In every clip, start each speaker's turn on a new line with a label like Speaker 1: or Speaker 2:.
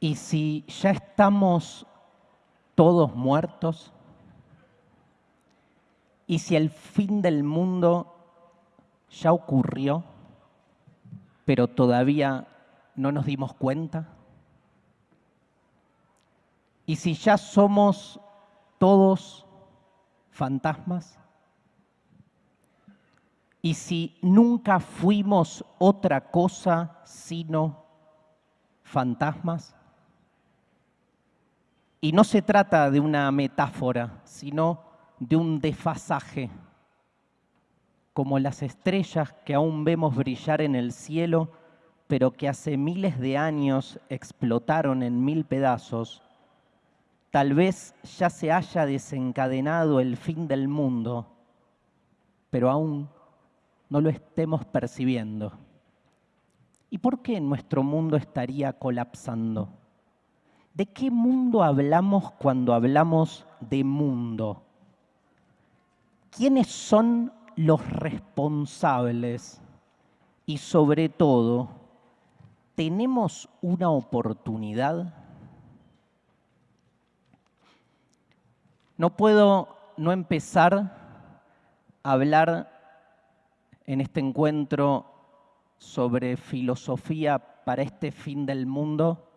Speaker 1: ¿Y si ya estamos todos muertos? ¿Y si el fin del mundo ya ocurrió, pero todavía no nos dimos cuenta? ¿Y si ya somos todos fantasmas? ¿Y si nunca fuimos otra cosa sino fantasmas? Y no se trata de una metáfora, sino de un desfasaje, como las estrellas que aún vemos brillar en el cielo, pero que hace miles de años explotaron en mil pedazos. Tal vez ya se haya desencadenado el fin del mundo, pero aún no lo estemos percibiendo. ¿Y por qué nuestro mundo estaría colapsando? ¿De qué mundo hablamos cuando hablamos de mundo? ¿Quiénes son los responsables? Y sobre todo, ¿tenemos una oportunidad? No puedo no empezar a hablar en este encuentro sobre filosofía para este fin del mundo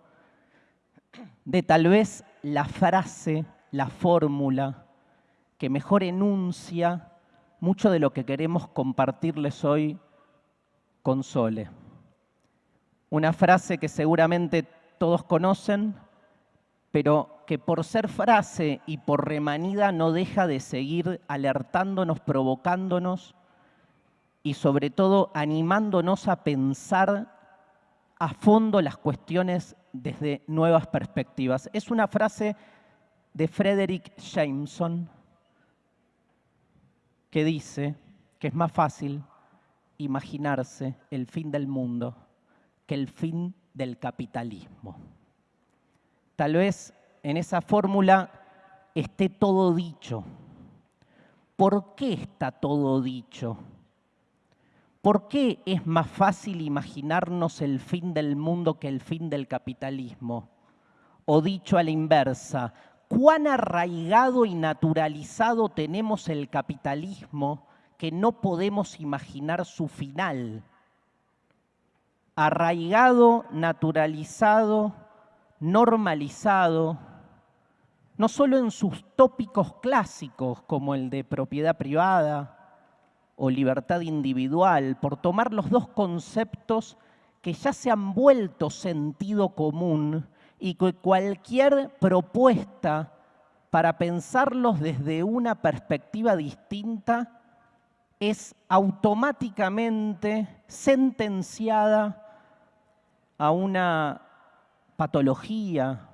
Speaker 1: de tal vez la frase, la fórmula que mejor enuncia mucho de lo que queremos compartirles hoy con Sole. Una frase que seguramente todos conocen, pero que por ser frase y por remanida no deja de seguir alertándonos, provocándonos y sobre todo animándonos a pensar a fondo las cuestiones desde nuevas perspectivas. Es una frase de Frederick Jameson que dice que es más fácil imaginarse el fin del mundo que el fin del capitalismo. Tal vez en esa fórmula esté todo dicho. ¿Por qué está todo dicho? ¿Por qué es más fácil imaginarnos el fin del mundo que el fin del capitalismo? O dicho a la inversa, ¿cuán arraigado y naturalizado tenemos el capitalismo que no podemos imaginar su final? Arraigado, naturalizado, normalizado, no solo en sus tópicos clásicos como el de propiedad privada, o libertad individual, por tomar los dos conceptos que ya se han vuelto sentido común y que cualquier propuesta para pensarlos desde una perspectiva distinta es automáticamente sentenciada a una patología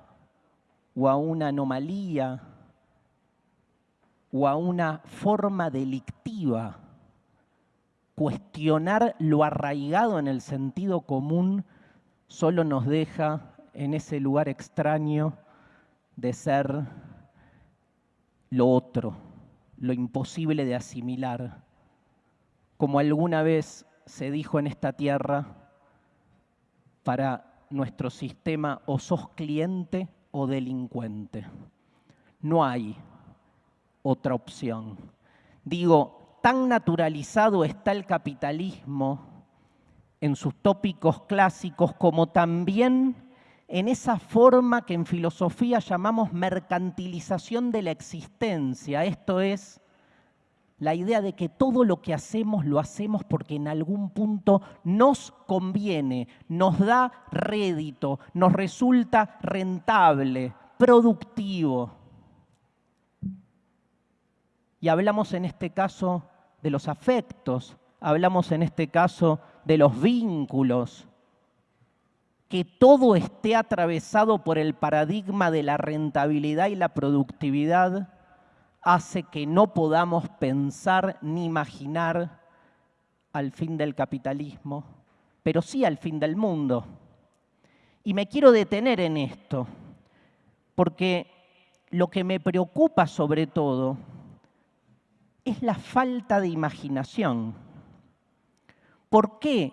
Speaker 1: o a una anomalía o a una forma delictiva cuestionar lo arraigado en el sentido común solo nos deja en ese lugar extraño de ser lo otro, lo imposible de asimilar. Como alguna vez se dijo en esta tierra, para nuestro sistema o sos cliente o delincuente. No hay otra opción. Digo, tan naturalizado está el capitalismo en sus tópicos clásicos como también en esa forma que en filosofía llamamos mercantilización de la existencia. Esto es la idea de que todo lo que hacemos lo hacemos porque en algún punto nos conviene, nos da rédito, nos resulta rentable, productivo. Y hablamos en este caso de los afectos, hablamos en este caso de los vínculos, que todo esté atravesado por el paradigma de la rentabilidad y la productividad hace que no podamos pensar ni imaginar al fin del capitalismo, pero sí al fin del mundo. Y me quiero detener en esto, porque lo que me preocupa sobre todo es la falta de imaginación. ¿Por qué?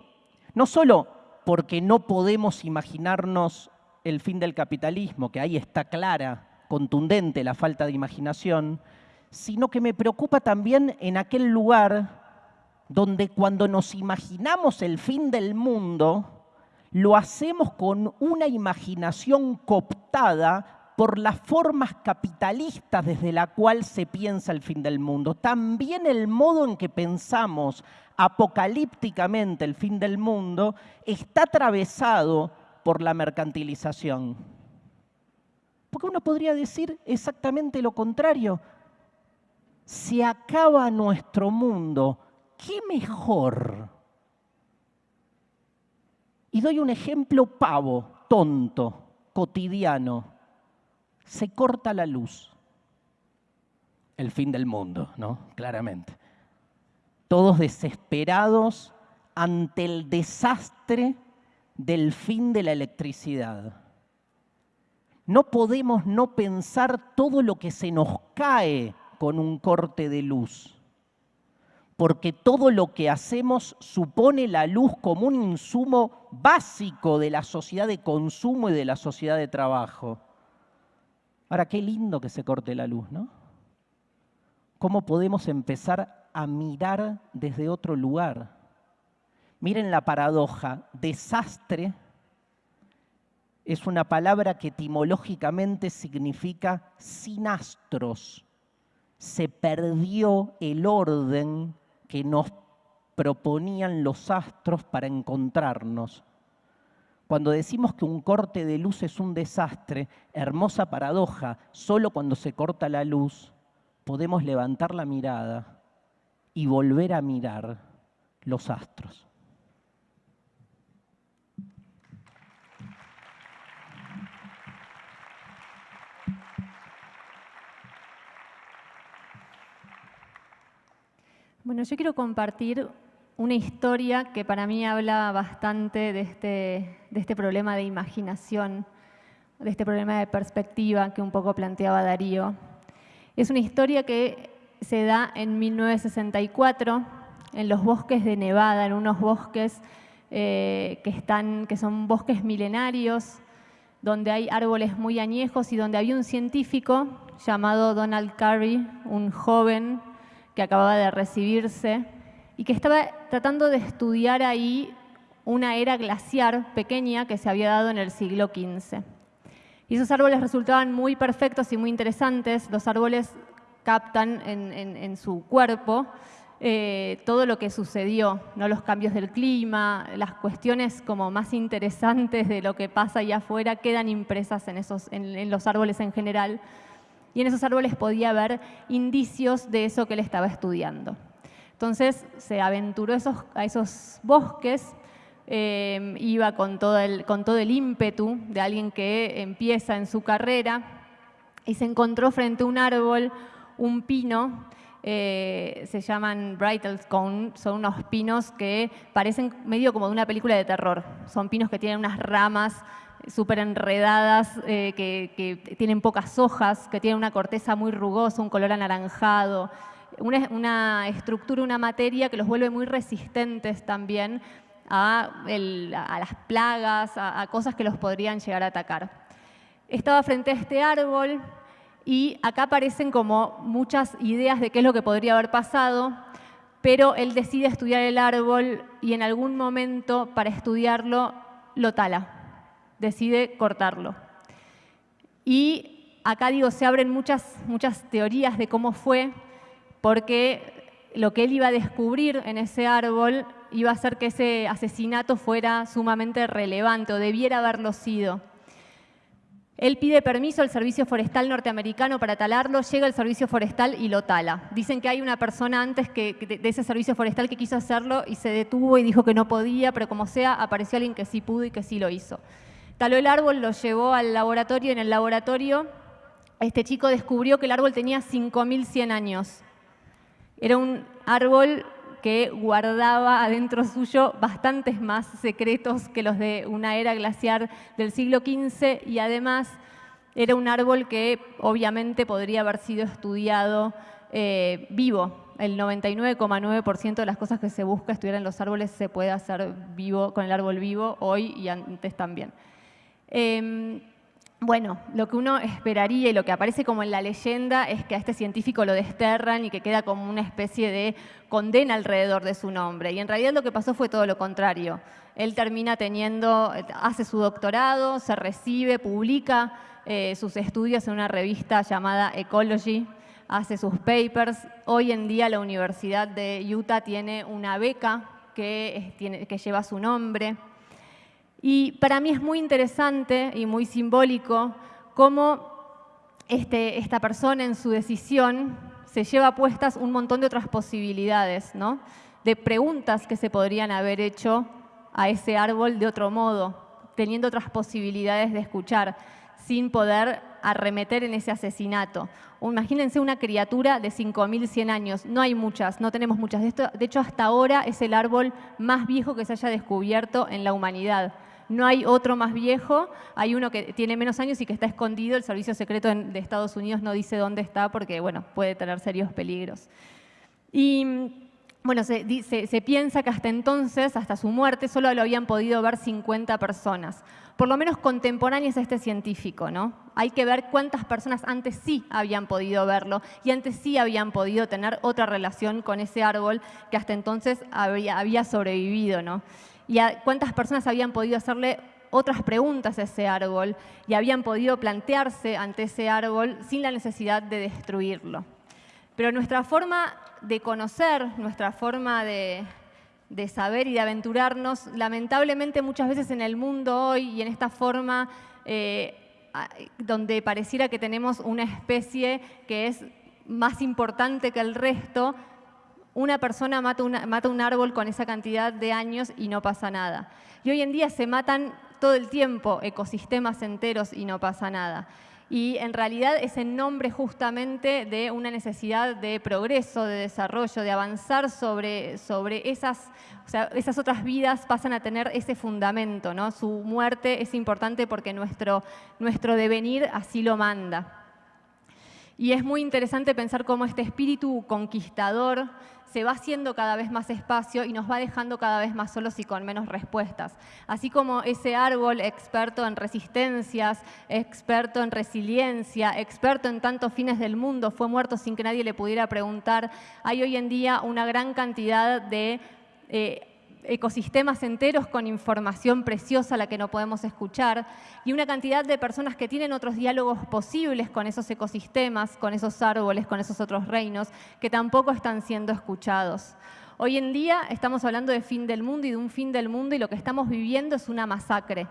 Speaker 1: No solo porque no podemos imaginarnos el fin del capitalismo, que ahí está clara, contundente la falta de imaginación, sino que me preocupa también en aquel lugar donde cuando nos imaginamos el fin del mundo, lo hacemos con una imaginación cooptada por las formas capitalistas desde la cual se piensa el fin del mundo. También el modo en que pensamos apocalípticamente el fin del mundo está atravesado por la mercantilización. Porque uno podría decir exactamente lo contrario. Se acaba nuestro mundo, ¿qué mejor? Y doy un ejemplo pavo, tonto, cotidiano. Se corta la luz. El fin del mundo, ¿no? Claramente. Todos desesperados ante el desastre del fin de la electricidad. No podemos no pensar todo lo que se nos cae con un corte de luz porque todo lo que hacemos supone la luz como un insumo básico de la sociedad de consumo y de la sociedad de trabajo. Ahora, qué lindo que se corte la luz, ¿no? ¿Cómo podemos empezar a mirar desde otro lugar? Miren la paradoja, desastre es una palabra que etimológicamente significa sin astros. Se perdió el orden que nos proponían los astros para encontrarnos. Cuando decimos que un corte de luz es un desastre, hermosa paradoja, solo cuando se corta la luz podemos levantar la mirada y volver a mirar los astros.
Speaker 2: Bueno, yo quiero compartir una historia que para mí habla bastante de este, de este problema de imaginación, de este problema de perspectiva que un poco planteaba Darío. Es una historia que se da en 1964 en los bosques de Nevada, en unos bosques eh, que, están, que son bosques milenarios, donde hay árboles muy añejos y donde había un científico llamado Donald Curry, un joven que acababa de recibirse y que estaba tratando de estudiar ahí una era glaciar pequeña que se había dado en el siglo XV. Y esos árboles resultaban muy perfectos y muy interesantes. Los árboles captan en, su cuerpo eh, todo lo que sucedió, ¿no? los cambios del clima, las cuestiones como más interesantes de lo que pasa allá afuera quedan impresas en, esos, en los árboles en general y en esos árboles podía haber indicios de eso que él estaba estudiando. Entonces se aventuró a esos bosques, eh, iba con todo, el, con todo el ímpetu de alguien que empieza en su carrera y se encontró frente a un árbol, un pino, eh, se llaman Cone, son unos pinos que parecen medio como de una película de terror. Son pinos que tienen unas ramas súper enredadas, eh, que, tienen pocas hojas, que tienen una corteza muy rugosa, un color anaranjado, una, estructura, una materia que los vuelve muy resistentes también a, las plagas, a, cosas que los podrían llegar a atacar. Estaba frente a este árbol y acá aparecen como muchas ideas de qué es lo que podría haber pasado, pero él decide estudiar el árbol y en algún momento para estudiarlo lo tala decide cortarlo. Y acá digo, se abren muchas, muchas teorías de cómo fue, porque lo que él iba a descubrir en ese árbol iba a hacer que ese asesinato fuera sumamente relevante o debiera haberlo sido. Él pide permiso al Servicio Forestal norteamericano para talarlo, llega el Servicio Forestal y lo tala. Dicen que hay una persona antes que, de ese Servicio Forestal que quiso hacerlo y se detuvo y dijo que no podía, pero como sea, apareció alguien que sí pudo y que sí lo hizo. Taló el árbol, lo llevó al laboratorio en el laboratorio este chico descubrió que el árbol tenía 5.100 años. Era un árbol que guardaba adentro suyo bastantes más secretos que los de una era glaciar del siglo XV y además era un árbol que obviamente podría haber sido estudiado eh, vivo. El 99,9% de las cosas que se busca estudiar en los árboles se puede hacer vivo con el árbol vivo hoy y antes también. Em, bueno, lo que uno esperaría y lo que aparece como en la leyenda es que a este científico lo desterran y que queda como una especie de condena alrededor de su nombre. Y en realidad lo que pasó fue todo lo contrario. Él termina teniendo, hace su doctorado, se recibe, publica eh, sus estudios en una revista llamada Ecology, hace sus papers. Hoy en día la Universidad de Utah tiene una beca que, que lleva su nombre. Y para mí es muy interesante y muy simbólico cómo este, esta persona en su decisión se lleva puestas un montón de otras posibilidades, ¿no? de preguntas que se podrían haber hecho a ese árbol de otro modo, teniendo otras posibilidades de escuchar, sin poder arremeter en ese asesinato. Imagínense una criatura de 5.100 años. No hay muchas, no tenemos muchas. De hecho, hasta ahora es el árbol más viejo que se haya descubierto en la humanidad. No hay otro más viejo, hay uno que tiene menos años y que está escondido. El Servicio Secreto de Estados Unidos no dice dónde está porque bueno, puede tener serios peligros. Y bueno, se, piensa que hasta entonces, hasta su muerte, solo lo habían podido ver 50 personas, por lo menos contemporáneas a este científico, ¿no? Hay que ver cuántas personas antes sí habían podido verlo y antes sí habían podido tener otra relación con ese árbol que hasta entonces había, había sobrevivido, ¿no? Y cuántas personas habían podido hacerle otras preguntas a ese árbol y habían podido plantearse ante ese árbol sin la necesidad de destruirlo. Pero nuestra forma de conocer, nuestra forma de, saber y de aventurarnos, lamentablemente muchas veces en el mundo hoy y en esta forma eh, donde pareciera que tenemos una especie que es más importante que el resto, una persona mata, mata un árbol con esa cantidad de años y no pasa nada. Y hoy en día se matan todo el tiempo ecosistemas enteros y no pasa nada y en realidad es en nombre justamente de una necesidad de progreso, de desarrollo, de avanzar sobre, sobre esas, esas otras vidas pasan a tener ese fundamento, ¿no? Su muerte es importante porque nuestro, nuestro devenir así lo manda. Y es muy interesante pensar cómo este espíritu conquistador se va haciendo cada vez más espacio y nos va dejando cada vez más solos y con menos respuestas. Así como ese árbol experto en resistencias, experto en resiliencia, experto en tantos fines del mundo, fue muerto sin que nadie le pudiera preguntar, hay hoy en día una gran cantidad de... Eh, ecosistemas enteros con información preciosa la que no podemos escuchar y una cantidad de personas que tienen otros diálogos posibles con esos ecosistemas, con esos árboles, con esos otros reinos, que tampoco están siendo escuchados. Hoy en día estamos hablando de fin del mundo y de un fin del mundo y lo que estamos viviendo es una masacre.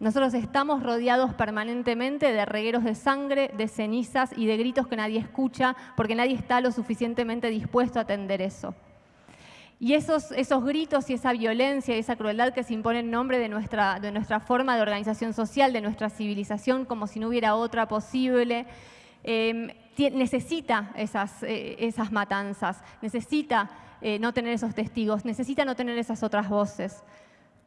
Speaker 2: Nosotros estamos rodeados permanentemente de regueros de sangre, de cenizas y de gritos que nadie escucha porque nadie está lo suficientemente dispuesto a atender eso. Y esos, esos gritos y esa violencia y esa crueldad que se impone en nombre de nuestra, de nuestra forma de organización social, de nuestra civilización, como si no hubiera otra posible, em, necesita esas, eh, esas matanzas, necesita eh, no tener esos testigos, necesita no tener esas otras voces.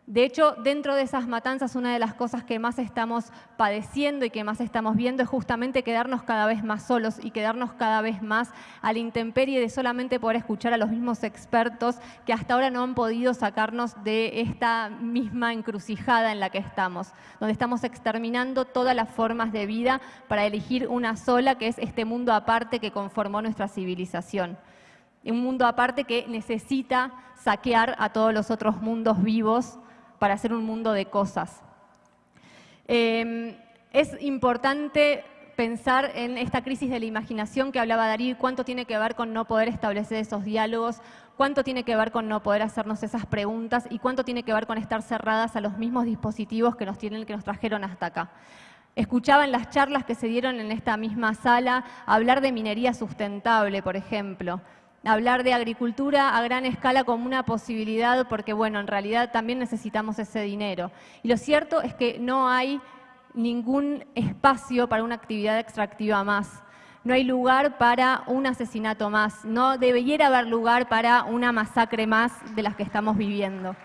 Speaker 2: De hecho, dentro de esas matanzas, una de las cosas que más estamos padeciendo y que más estamos viendo es justamente quedarnos cada vez más solos y quedarnos cada vez más a la intemperie de solamente poder escuchar a los mismos expertos que hasta ahora no han podido sacarnos de esta misma encrucijada en la que estamos, donde estamos exterminando todas las formas de vida para elegir una sola, que es este mundo aparte que conformó nuestra civilización. Un mundo aparte que necesita saquear a todos los otros mundos vivos para hacer un mundo de cosas. Em, es importante pensar en esta crisis de la imaginación que hablaba Darío, cuánto tiene que ver con no poder establecer esos diálogos, cuánto tiene que ver con no poder hacernos esas preguntas y cuánto tiene que ver con estar cerradas a los mismos dispositivos que nos, tienen, que nos trajeron hasta acá. Escuchaba en las charlas que se dieron en esta misma sala hablar de minería sustentable, por ejemplo hablar de agricultura a gran escala como una posibilidad porque, bueno, en realidad también necesitamos ese dinero. Y lo cierto es que no hay ningún espacio para una actividad extractiva más. No hay lugar para un asesinato más. No debería haber lugar para una masacre más de las que estamos viviendo.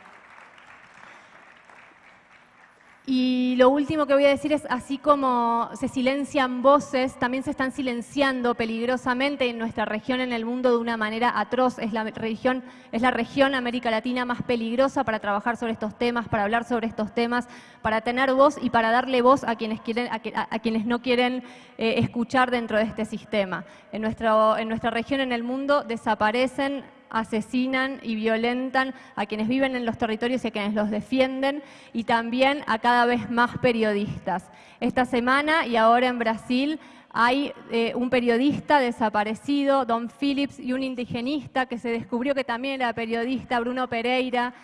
Speaker 2: Y lo último que voy a decir es, así como se silencian voces, también se están silenciando peligrosamente en nuestra región, en el mundo, de una manera atroz. Es la región, es la región América Latina más peligrosa para trabajar sobre estos temas, para hablar sobre estos temas, para tener voz y para darle voz a quienes, quieren, a, quienes no quieren eh, escuchar dentro de este sistema. En, nuestro, en nuestra región, en el mundo, desaparecen asesinan y violentan a quienes viven en los territorios y a quienes los defienden y también a cada vez más periodistas. Esta semana y ahora en Brasil hay eh, un periodista desaparecido, Don Phillips, y un indigenista que se descubrió que también era periodista, Bruno Pereira,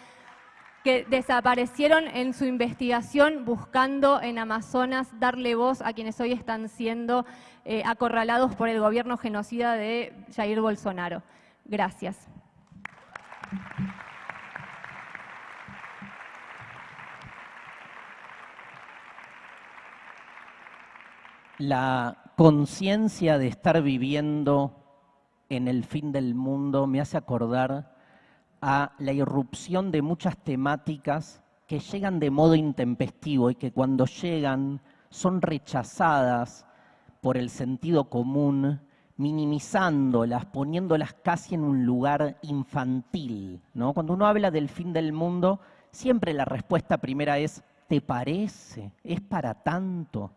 Speaker 2: que desaparecieron en su investigación buscando en Amazonas darle voz a quienes hoy están siendo eh, acorralados por el gobierno genocida de Jair Bolsonaro. Gracias.
Speaker 1: La conciencia de estar viviendo en el fin del mundo me hace acordar a la irrupción de muchas temáticas que llegan de modo intempestivo y que cuando llegan son rechazadas por el sentido común minimizándolas, poniéndolas casi en un lugar infantil. ¿no? Cuando uno habla del fin del mundo, siempre la respuesta primera es, ¿te parece? ¿Es para tanto?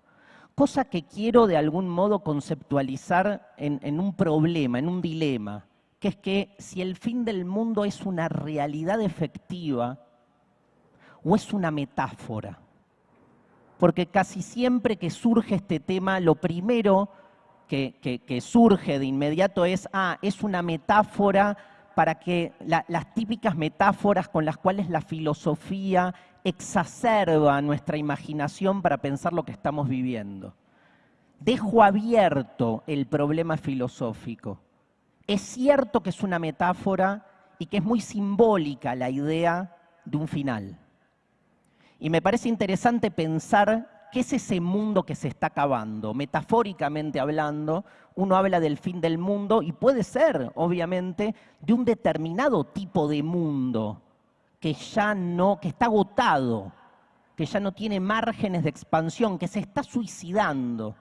Speaker 1: Cosa que quiero de algún modo conceptualizar en, en un problema, en un dilema, que es que si el fin del mundo es una realidad efectiva o es una metáfora. Porque casi siempre que surge este tema, lo primero que, surge de inmediato es, ah, es una metáfora para que las típicas metáforas con las cuales la filosofía exacerba nuestra imaginación para pensar lo que estamos viviendo. Dejo abierto el problema filosófico. Es cierto que es una metáfora y que es muy simbólica la idea de un final. Y me parece interesante pensar ¿Qué es ese mundo que se está acabando? Metafóricamente hablando, uno habla del fin del mundo y puede ser, obviamente, de un determinado tipo de mundo que ya no, que está agotado, que ya no tiene márgenes de expansión, que se está suicidando.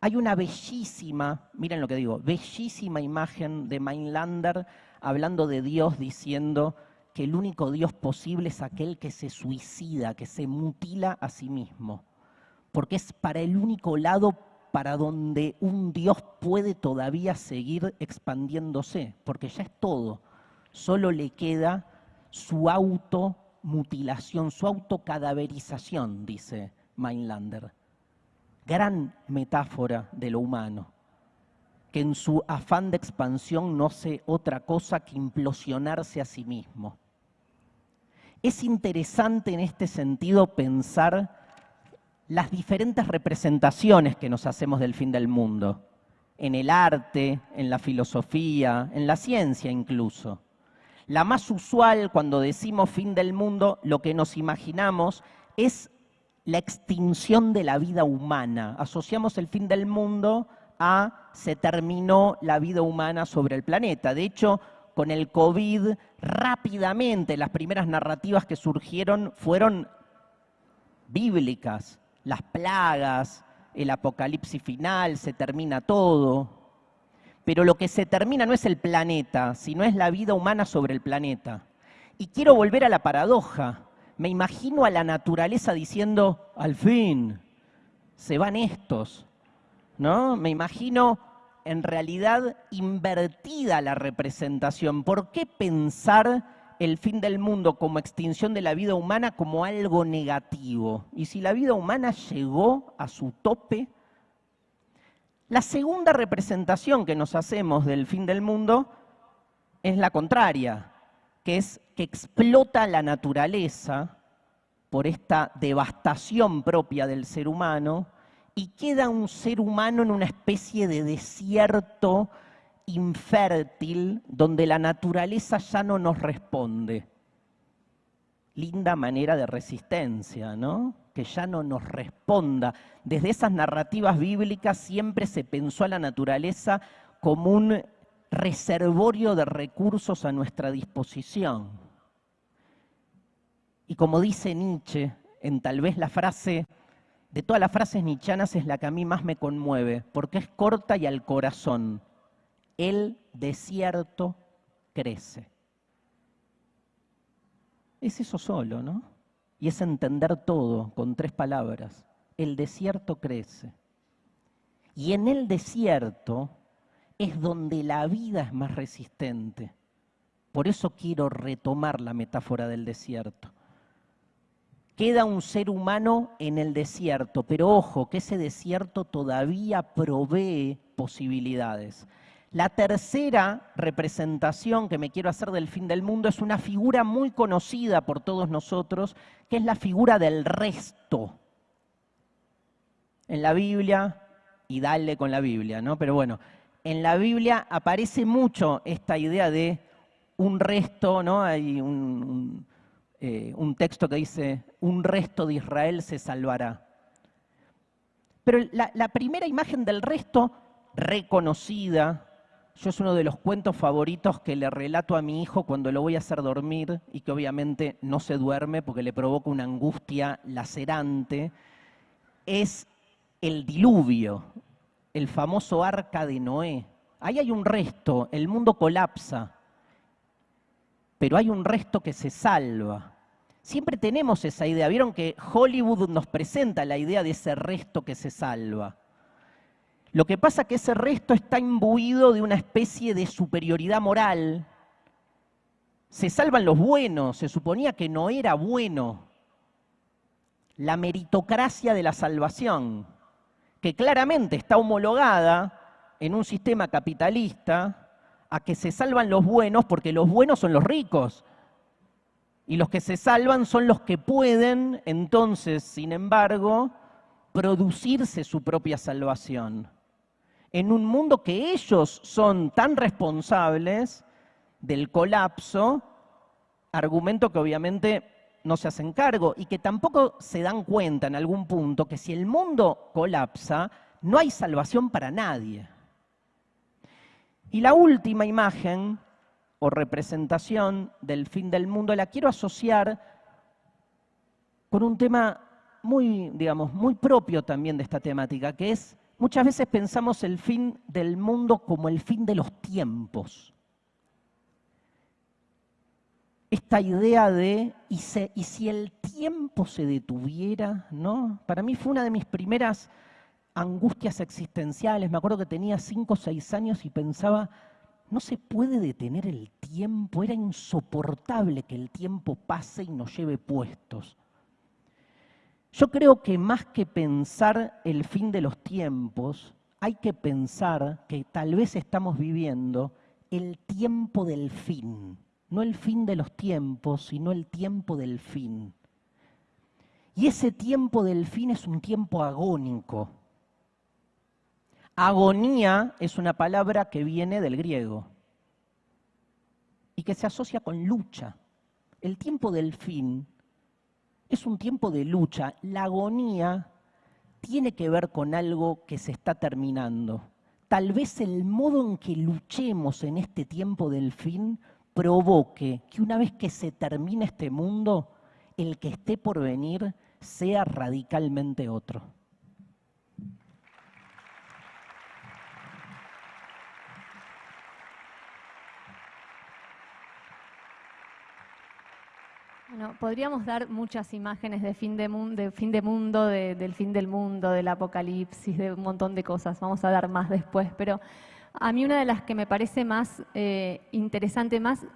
Speaker 1: Hay una bellísima, miren lo que digo, bellísima imagen de Mainlander hablando de Dios diciendo que el único Dios posible es aquel que se suicida, que se mutila a sí mismo porque es para el único lado para donde un Dios puede todavía seguir expandiéndose, porque ya es todo. Solo le queda su automutilación, su autocadaverización, dice Mainlander. Gran metáfora de lo humano, que en su afán de expansión no hace otra cosa que implosionarse a sí mismo. Es interesante en este sentido pensar las diferentes representaciones que nos hacemos del fin del mundo, en el arte, en la filosofía, en la ciencia incluso. La más usual cuando decimos fin del mundo, lo que nos imaginamos es la extinción de la vida humana. Asociamos el fin del mundo a se terminó la vida humana sobre el planeta. De hecho, con el COVID, rápidamente las primeras narrativas que surgieron fueron bíblicas las plagas, el apocalipsis final, se termina todo. Pero lo que se termina no es el planeta, sino es la vida humana sobre el planeta. Y quiero volver a la paradoja. Me imagino a la naturaleza diciendo, al fin, se van estos. ¿No? Me imagino en realidad invertida la representación. ¿Por qué pensar el fin del mundo como extinción de la vida humana como algo negativo. Y si la vida humana llegó a su tope, la segunda representación que nos hacemos del fin del mundo es la contraria, que es que explota la naturaleza por esta devastación propia del ser humano y queda un ser humano en una especie de desierto infértil donde la naturaleza ya no nos responde. Linda manera de resistencia, ¿no? Que ya no nos responda. Desde esas narrativas bíblicas siempre se pensó a la naturaleza como un reservorio de recursos a nuestra disposición. Y como dice Nietzsche en tal vez la frase, de todas las frases nichanas es la que a mí más me conmueve, porque es corta y al corazón. El desierto crece. Es eso solo, ¿no? Y es entender todo con tres palabras. El desierto crece. Y en el desierto es donde la vida es más resistente. Por eso quiero retomar la metáfora del desierto. Queda un ser humano en el desierto, pero ojo, que ese desierto todavía provee posibilidades. La tercera representación que me quiero hacer del fin del mundo es una figura muy conocida por todos nosotros, que es la figura del resto. En la Biblia, y dale con la Biblia, ¿no? Pero bueno, en la Biblia aparece mucho esta idea de un resto, ¿no? Hay un, eh, texto que dice, un resto de Israel se salvará. Pero la primera imagen del resto reconocida, yo es uno de los cuentos favoritos que le relato a mi hijo cuando lo voy a hacer dormir y que obviamente no se duerme porque le provoca una angustia lacerante. Es el diluvio, el famoso arca de Noé. Ahí hay un resto, el mundo colapsa, pero hay un resto que se salva. Siempre tenemos esa idea. Vieron que Hollywood nos presenta la idea de ese resto que se salva. Lo que pasa es que ese resto está imbuido de una especie de superioridad moral. Se salvan los buenos, se suponía que no era bueno. La meritocracia de la salvación, que claramente está homologada en un sistema capitalista a que se salvan los buenos porque los buenos son los ricos. Y los que se salvan son los que pueden, entonces, sin embargo, producirse su propia salvación en un mundo que ellos son tan responsables del colapso, argumento que obviamente no se hacen cargo y que tampoco se dan cuenta en algún punto que si el mundo colapsa, no hay salvación para nadie. Y la última imagen o representación del fin del mundo la quiero asociar con un tema muy, digamos, muy propio también de esta temática, que es Muchas veces pensamos el fin del mundo como el fin de los tiempos. Esta idea de, ¿y, si el tiempo se detuviera? ¿no? Para mí fue una de mis primeras angustias existenciales. Me acuerdo que tenía cinco o seis años y pensaba, no se puede detener el tiempo, era insoportable que el tiempo pase y nos lleve puestos. Yo creo que más que pensar el fin de los tiempos, hay que pensar que tal vez estamos viviendo el tiempo del fin, no el fin de los tiempos, sino el tiempo del fin. Y ese tiempo del fin es un tiempo agónico. Agonía es una palabra que viene del griego y que se asocia con lucha. El tiempo del fin es un tiempo de lucha. La agonía tiene que ver con algo que se está terminando. Tal vez el modo en que luchemos en este tiempo del fin provoque que una vez que se termine este mundo, el que esté por venir sea radicalmente otro.
Speaker 2: Podríamos dar muchas imágenes de fin de, mundo, fin de mundo, del fin del mundo, del apocalipsis, de un montón de cosas. Vamos a dar más después, pero a mí una de las que me parece más eh, interesante, más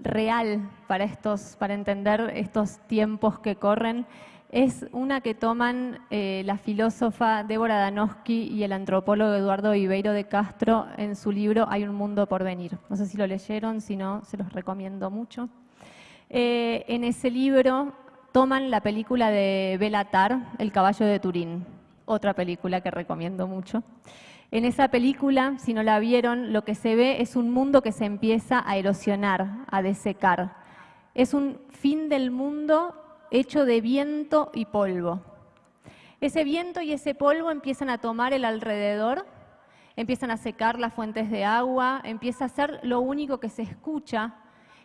Speaker 2: real para, estos, para entender estos tiempos que corren, es una que toman eh, la filósofa Débora Danowski y el antropólogo Eduardo Ibeiro de Castro en su libro Hay un mundo por venir. No sé si lo leyeron, si no, se los recomiendo mucho. Eh, en ese libro toman la película de Belatar, El caballo de Turín, otra película que recomiendo mucho. En esa película, si no la vieron, lo que se ve es un mundo que se empieza a erosionar, a desecar. Es un fin del mundo hecho de viento y polvo. Ese viento y ese polvo empiezan a tomar el alrededor, empiezan a secar las fuentes de agua, empieza a ser lo único que se escucha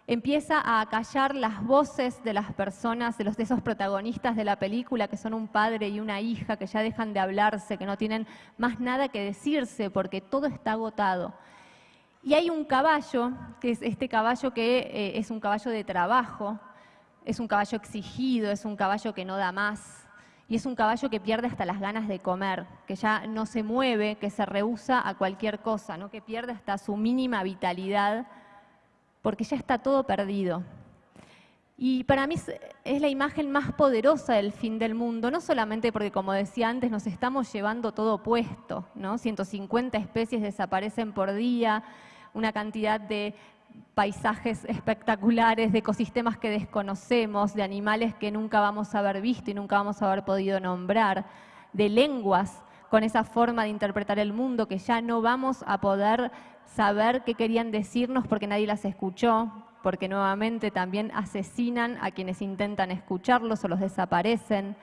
Speaker 2: empieza a acallar las voces de las personas, de, los, de esos protagonistas de la película, que son un padre y una hija, que ya dejan de hablarse, que no tienen más nada que decirse porque todo está agotado. Y hay un caballo, que es este caballo que eh, es un caballo de trabajo, es un caballo exigido, es un caballo que no da más, y es un caballo que pierde hasta las ganas de comer, que ya no se mueve, que se rehúsa a cualquier cosa, ¿no? que pierde hasta su mínima vitalidad porque ya está todo perdido. Y para mí es la imagen más poderosa del fin del mundo, no solamente porque, como decía antes, nos estamos llevando todo puesto, ¿no? 150 especies desaparecen por día, una cantidad de paisajes espectaculares, de ecosistemas que desconocemos, de animales que nunca vamos a haber visto y nunca vamos a haber podido nombrar, de lenguas con esa forma de interpretar el mundo que ya no vamos a poder saber qué querían decirnos porque nadie las escuchó, porque nuevamente también asesinan a quienes intentan escucharlos o los desaparecen.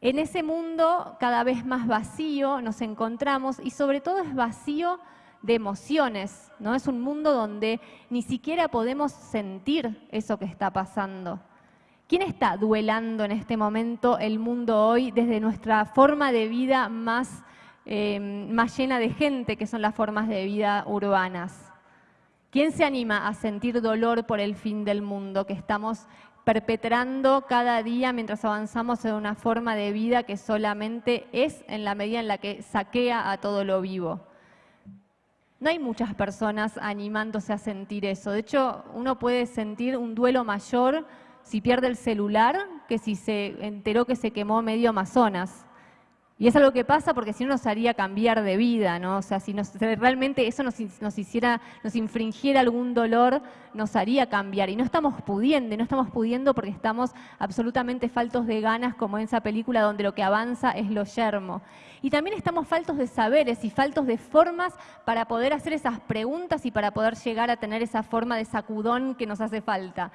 Speaker 2: En ese mundo cada vez más vacío nos encontramos y sobre todo es vacío de emociones, ¿no? Es un mundo donde ni siquiera podemos sentir eso que está pasando. ¿Quién está duelando en este momento el mundo hoy desde nuestra forma de vida más Em, más llena de gente, que son las formas de vida urbanas. ¿Quién se anima a sentir dolor por el fin del mundo que estamos perpetrando cada día mientras avanzamos en una forma de vida que solamente es en la medida en la que saquea a todo lo vivo? No hay muchas personas animándose a sentir eso. De hecho, uno puede sentir un duelo mayor si pierde el celular que si se enteró que se quemó medio Amazonas. Y es algo que pasa porque si no nos haría cambiar de vida, ¿no? O sea, si realmente eso nos, hiciera, nos infringiera algún dolor, nos haría cambiar. Y no estamos pudiendo, no estamos pudiendo porque estamos absolutamente faltos de ganas, como en esa película donde lo que avanza es lo yermo. Y también estamos faltos de saberes y faltos de formas para poder hacer esas preguntas y para poder llegar a tener esa forma de sacudón que nos hace falta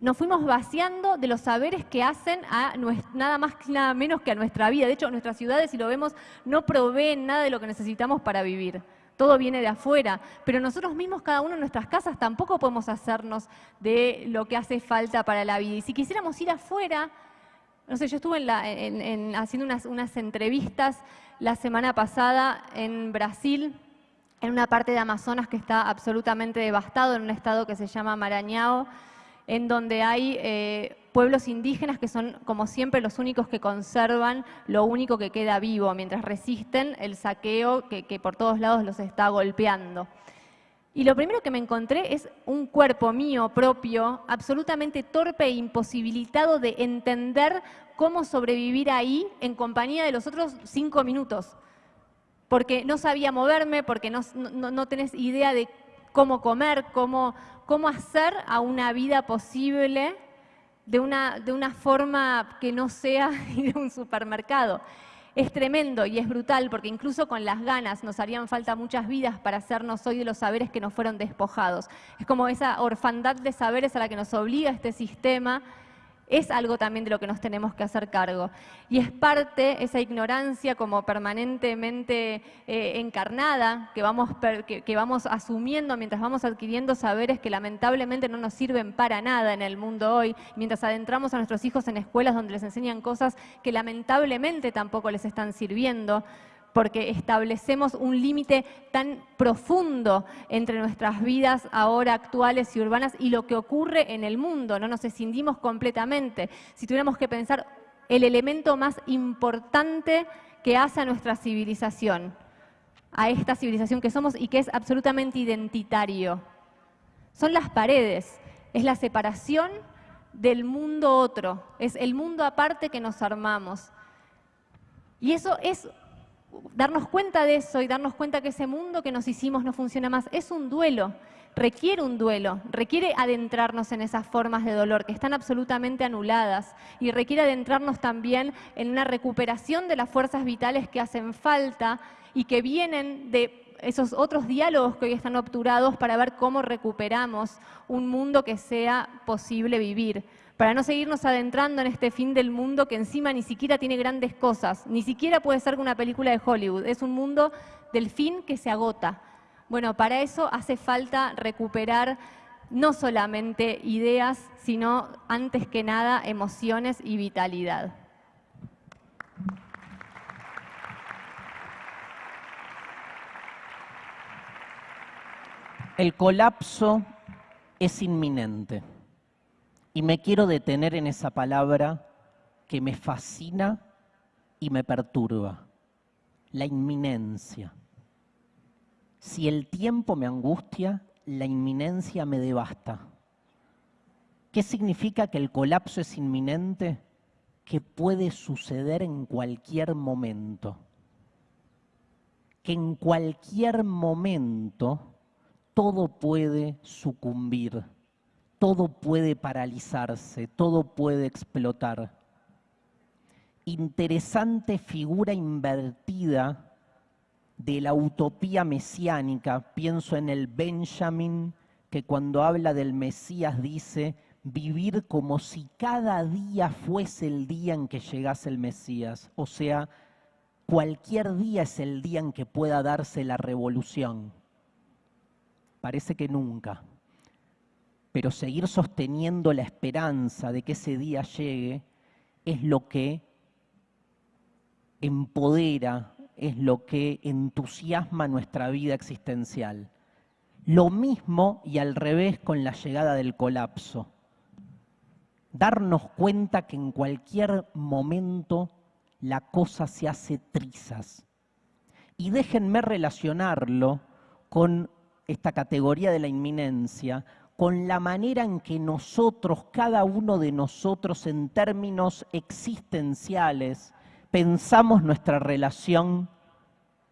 Speaker 2: nos fuimos vaciando de los saberes que hacen a nada más nada menos que a nuestra vida. De hecho, nuestras ciudades, si lo vemos, no proveen nada de lo que necesitamos para vivir. Todo viene de afuera, pero nosotros mismos, cada uno en nuestras casas, tampoco podemos hacernos de lo que hace falta para la vida. Y si quisiéramos ir afuera, no sé, yo estuve haciendo unas, unas entrevistas la semana pasada en Brasil, en una parte de Amazonas que está absolutamente devastado, en un estado que se llama Marañao, en donde hay eh, pueblos indígenas que son, como siempre, los únicos que conservan lo único que queda vivo, mientras resisten el saqueo que, por todos lados los está golpeando. Y lo primero que me encontré es un cuerpo mío propio, absolutamente torpe e imposibilitado de entender cómo sobrevivir ahí en compañía de los otros cinco minutos. Porque no sabía moverme, porque no, no, no tenés idea de cómo comer, cómo, cómo hacer a una vida posible de una, de una forma que no sea ir un supermercado. Es tremendo y es brutal porque incluso con las ganas nos harían falta muchas vidas para hacernos hoy de los saberes que nos fueron despojados. Es como esa orfandad de saberes a la que nos obliga este sistema es algo también de lo que nos tenemos que hacer cargo. Y es parte, esa ignorancia como permanentemente eh, encarnada, que vamos, que, vamos asumiendo mientras vamos adquiriendo saberes que lamentablemente no nos sirven para nada en el mundo hoy, mientras adentramos a nuestros hijos en escuelas donde les enseñan cosas que lamentablemente tampoco les están sirviendo porque establecemos un límite tan profundo entre nuestras vidas ahora actuales y urbanas y lo que ocurre en el mundo, no nos escindimos completamente. Si tuviéramos que pensar el elemento más importante que hace a nuestra civilización, a esta civilización que somos y que es absolutamente identitario, son las paredes, es la separación del mundo otro, es el mundo aparte que nos armamos. Y eso es darnos cuenta de eso y darnos cuenta que ese mundo que nos hicimos no funciona más, es un duelo, requiere un duelo, requiere adentrarnos en esas formas de dolor que están absolutamente anuladas y requiere adentrarnos también en una recuperación de las fuerzas vitales que hacen falta y que vienen de esos otros diálogos que hoy están obturados para ver cómo recuperamos un mundo que sea posible vivir para no seguirnos adentrando en este fin del mundo que encima ni siquiera tiene grandes cosas, ni siquiera puede ser una película de Hollywood, es un mundo del fin que se agota. Bueno, para eso hace falta recuperar no solamente ideas, sino antes que nada emociones y vitalidad.
Speaker 1: El colapso es inminente. Y me quiero detener en esa palabra que me fascina y me perturba. La inminencia. Si el tiempo me angustia, la inminencia me devasta. ¿Qué significa que el colapso es inminente? Que puede suceder en cualquier momento. Que en cualquier momento todo puede sucumbir, todo puede paralizarse, todo puede explotar. Interesante figura invertida de la utopía mesiánica. Pienso en el Benjamin que cuando habla del Mesías dice vivir como si cada día fuese el día en que llegase el Mesías. O sea, cualquier día es el día en que pueda darse la revolución parece que nunca. Pero seguir sosteniendo la esperanza de que ese día llegue es lo que empodera, es lo que entusiasma nuestra vida existencial. Lo mismo y al revés con la llegada del colapso. Darnos cuenta que en cualquier momento la cosa se hace trizas. Y déjenme relacionarlo con esta categoría de la inminencia con la manera en que nosotros, cada uno de nosotros en términos existenciales, pensamos nuestra relación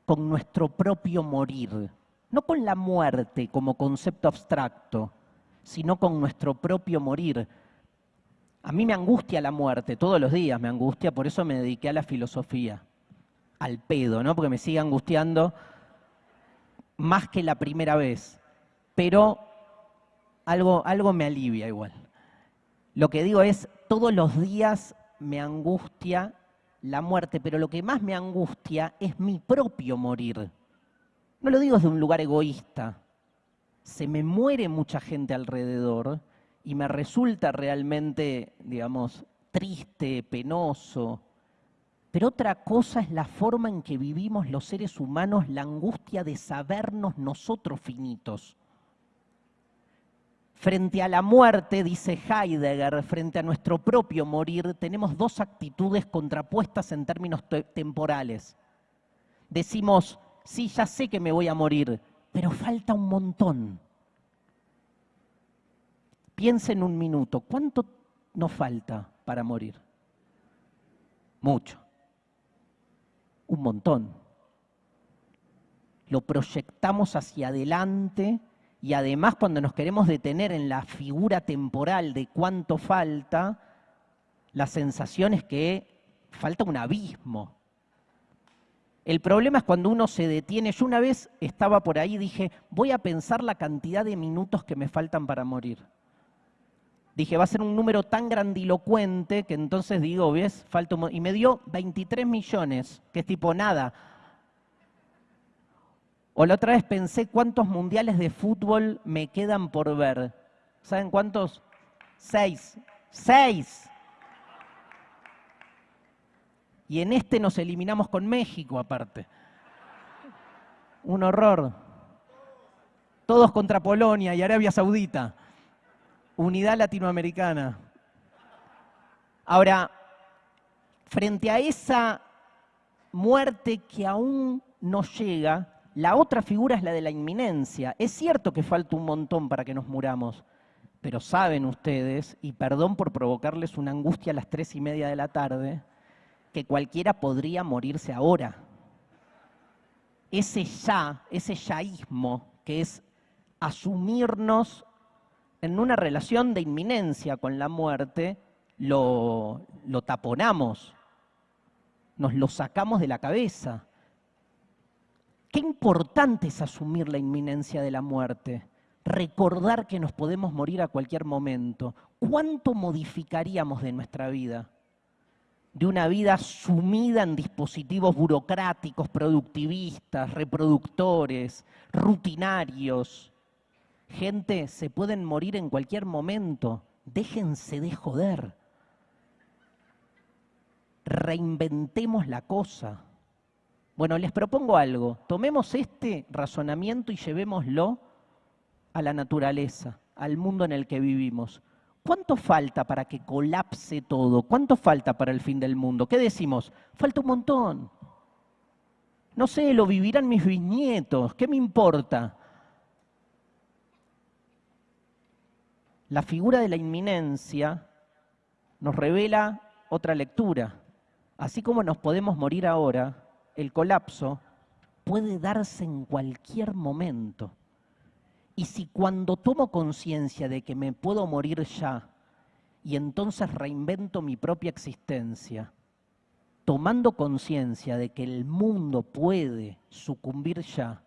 Speaker 1: con nuestro propio morir, no con la muerte como concepto abstracto, sino con nuestro propio morir. A mí me angustia la muerte, todos los días me angustia, por eso me dediqué a la filosofía, al pedo, ¿no? Porque me sigue angustiando más que la primera vez, pero algo, algo me alivia igual. Lo que digo es, todos los días me angustia la muerte, pero lo que más me angustia es mi propio morir. No lo digo desde un lugar egoísta. Se me muere mucha gente alrededor y me resulta realmente, digamos, triste, penoso, pero otra cosa es la forma en que vivimos los seres humanos la angustia de sabernos nosotros finitos. Frente a la muerte, dice Heidegger, frente a nuestro propio morir, tenemos dos actitudes contrapuestas en términos temporales. Decimos, sí, ya sé que me voy a morir, pero falta un montón. Piensa en un minuto, ¿cuánto nos falta para morir? Mucho un montón. Lo proyectamos hacia adelante y además cuando nos queremos detener en la figura temporal de cuánto falta, la sensación es que falta un abismo. El problema es cuando uno se detiene. Yo una vez estaba por ahí y dije, voy a pensar la cantidad de minutos que me faltan para morir. Dije, va a ser un número tan grandilocuente que entonces digo, ¿ves? Falta Y me dio 23 millones, que es tipo nada. O la otra vez pensé cuántos mundiales de fútbol me quedan por ver. ¿Saben cuántos? Seis. Seis. Y en este nos eliminamos con México aparte. Un horror. Todos contra Polonia y Arabia Saudita unidad latinoamericana. Ahora, frente a esa muerte que aún no llega, la otra figura es la de la inminencia. Es cierto que falta un montón para que nos muramos, pero saben ustedes, y perdón por provocarles una angustia a las tres y media de la tarde, que cualquiera podría morirse ahora. Ese ya, ese yaísmo, que es asumirnos en una relación de inminencia con la muerte, lo, lo taponamos, nos lo sacamos de la cabeza. Qué importante es asumir la inminencia de la muerte, recordar que nos podemos morir a cualquier momento. ¿Cuánto modificaríamos de nuestra vida? De una vida sumida en dispositivos burocráticos, productivistas, reproductores, rutinarios, Gente, se pueden morir en cualquier momento. Déjense de joder. Reinventemos la cosa. Bueno, les propongo algo. Tomemos este razonamiento y llevémoslo a la naturaleza, al mundo en el que vivimos. ¿Cuánto falta para que colapse todo? ¿Cuánto falta para el fin del mundo? ¿Qué decimos? Falta un montón. No sé, lo vivirán mis bisnietos. ¿Qué me importa? La figura de la inminencia nos revela otra lectura. Así como nos podemos morir ahora, el colapso puede darse en cualquier momento. Y si cuando tomo conciencia de que me puedo morir ya y entonces reinvento mi propia existencia, tomando conciencia de que el mundo puede sucumbir ya,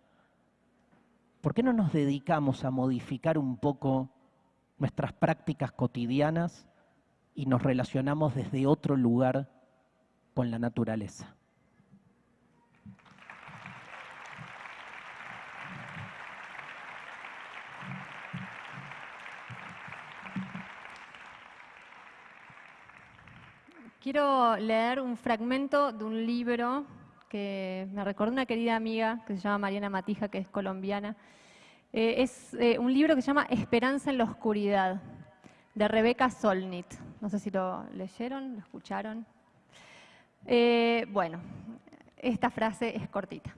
Speaker 1: ¿por qué no nos dedicamos a modificar un poco nuestras prácticas cotidianas y nos relacionamos desde otro lugar con la naturaleza?
Speaker 2: Quiero leer un fragmento de un libro que me recordó una querida amiga que se llama Mariana Matija, que es colombiana. Eh, es eh, un libro que se llama Esperanza en la Oscuridad, de Rebeca Solnit. No sé si lo leyeron, lo escucharon. Eh, bueno, esta frase es cortita.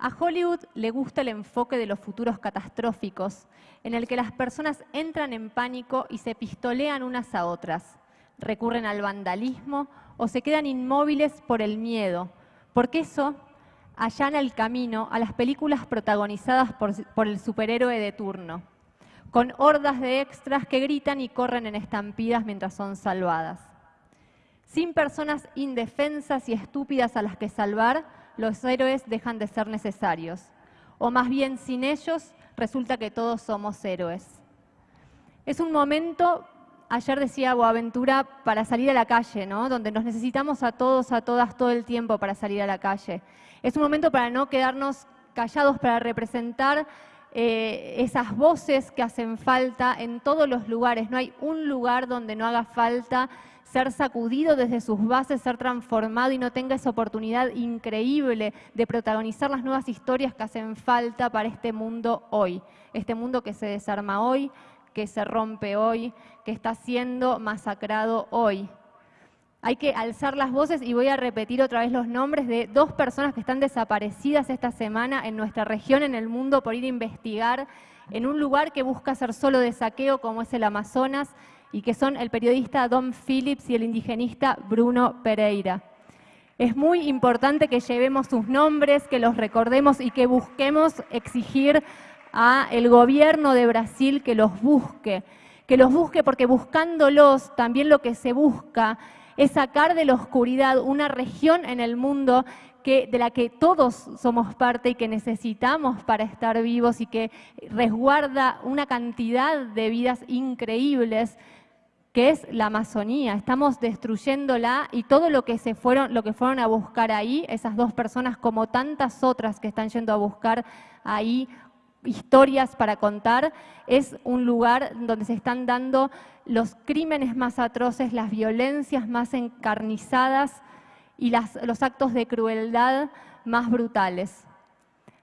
Speaker 2: A Hollywood le gusta el enfoque de los futuros catastróficos, en el que las personas entran en pánico y se pistolean unas a otras recurren al vandalismo o se quedan inmóviles por el miedo, porque eso allana el camino a las películas protagonizadas por, el superhéroe de turno, con hordas de extras que gritan y corren en estampidas mientras son salvadas. Sin personas indefensas y estúpidas a las que salvar, los héroes dejan de ser necesarios. O más bien sin ellos, resulta que todos somos héroes. Es un momento ayer decía Boaventura, para salir a la calle, ¿no? donde nos necesitamos a todos, a todas, todo el tiempo para salir a la calle. Es un momento para no quedarnos callados, para representar eh, esas voces que hacen falta en todos los lugares. No hay un lugar donde no haga falta ser sacudido desde sus bases, ser transformado y no tenga esa oportunidad increíble de protagonizar las nuevas historias que hacen falta para este mundo hoy. Este mundo que se desarma hoy, que se rompe hoy, que está siendo masacrado hoy. Hay que alzar las voces y voy a repetir otra vez los nombres de dos personas que están desaparecidas esta semana en nuestra región, en el mundo, por ir a investigar en un lugar que busca ser solo de saqueo como es el Amazonas y que son el periodista Don Phillips y el indigenista Bruno Pereira. Es muy importante que llevemos sus nombres, que los recordemos y que busquemos exigir a el gobierno de Brasil que los busque, que los busque porque buscándolos también lo que se busca es sacar de la oscuridad una región en el mundo que, de la que todos somos parte y que necesitamos para estar vivos y que resguarda una cantidad de vidas increíbles que es la Amazonía. Estamos destruyéndola y todo lo que se fueron, lo que fueron a buscar ahí, esas dos personas como tantas otras que están yendo a buscar ahí historias para contar, es un lugar donde se están dando los crímenes más atroces, las violencias más encarnizadas y los actos de crueldad más brutales.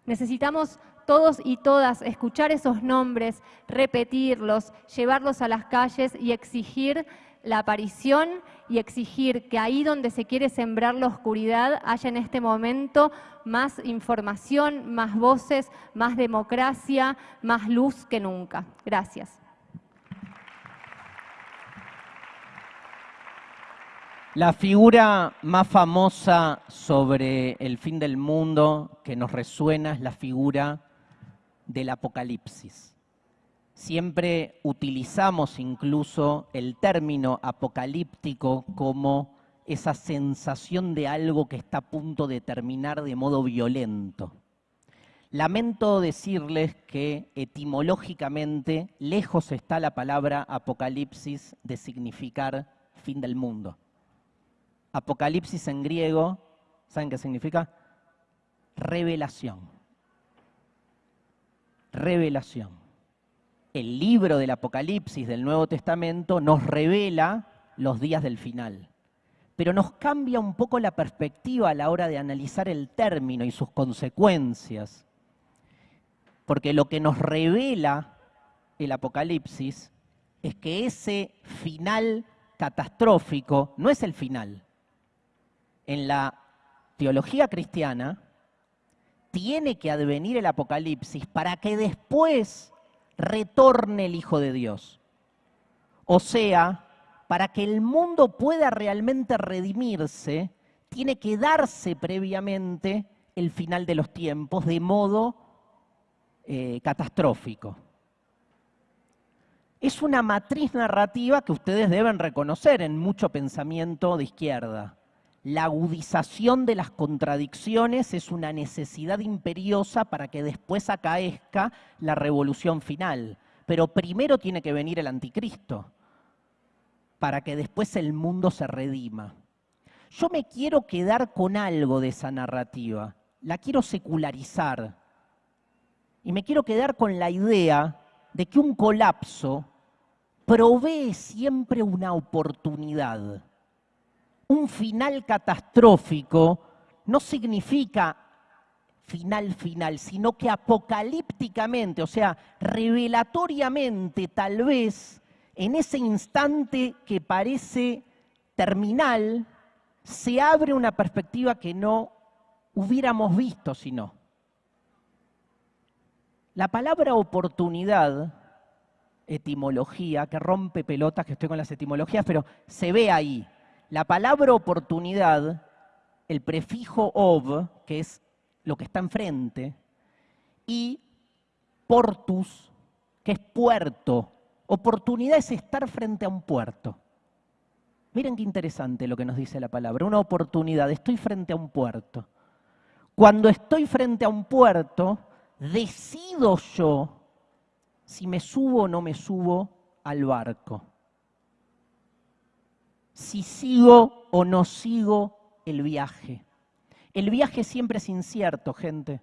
Speaker 2: Necesitamos todos y todas escuchar esos nombres, repetirlos, llevarlos a las calles y exigir la aparición y exigir que ahí donde se quiere sembrar la oscuridad haya en este momento más información, más voces, más democracia, más luz que nunca. Gracias.
Speaker 1: La figura más famosa sobre el fin del mundo que nos resuena es la figura del apocalipsis. Siempre utilizamos incluso el término apocalíptico como esa sensación de algo que está a punto de terminar de modo violento. Lamento decirles que etimológicamente lejos está la palabra apocalipsis de significar fin del mundo. Apocalipsis en griego, ¿saben qué significa? Revelación. Revelación. El libro del Apocalipsis del Nuevo Testamento nos revela los días del final. Pero nos cambia un poco la perspectiva a la hora de analizar el término y sus consecuencias. Porque lo que nos revela el Apocalipsis es que ese final catastrófico no es el final. En la teología cristiana tiene que advenir el Apocalipsis para que después retorne el Hijo de Dios. O sea, para que el mundo pueda realmente redimirse, tiene que darse previamente el final de los tiempos de modo eh, catastrófico. Es una matriz narrativa que ustedes deben reconocer en mucho pensamiento de izquierda. La agudización de las contradicciones es una necesidad imperiosa para que después acaezca la revolución final. Pero primero tiene que venir el anticristo, para que después el mundo se redima. Yo me quiero quedar con algo de esa narrativa, la quiero secularizar. Y me quiero quedar con la idea de que un colapso provee siempre una oportunidad un final catastrófico no significa final final, sino que apocalípticamente, o sea, revelatoriamente tal vez, en ese instante que parece terminal, se abre una perspectiva que no hubiéramos visto si no. La palabra oportunidad, etimología, que rompe pelotas, que estoy con las etimologías, pero se ve ahí. La palabra oportunidad, el prefijo of, que es lo que está enfrente, y portus, que es puerto. Oportunidad es estar frente a un puerto. Miren qué interesante lo que nos dice la palabra. Una oportunidad, estoy frente a un puerto. Cuando estoy frente a un puerto, decido yo si me subo o no me subo al barco si sigo o no sigo el viaje. El viaje siempre es incierto, gente.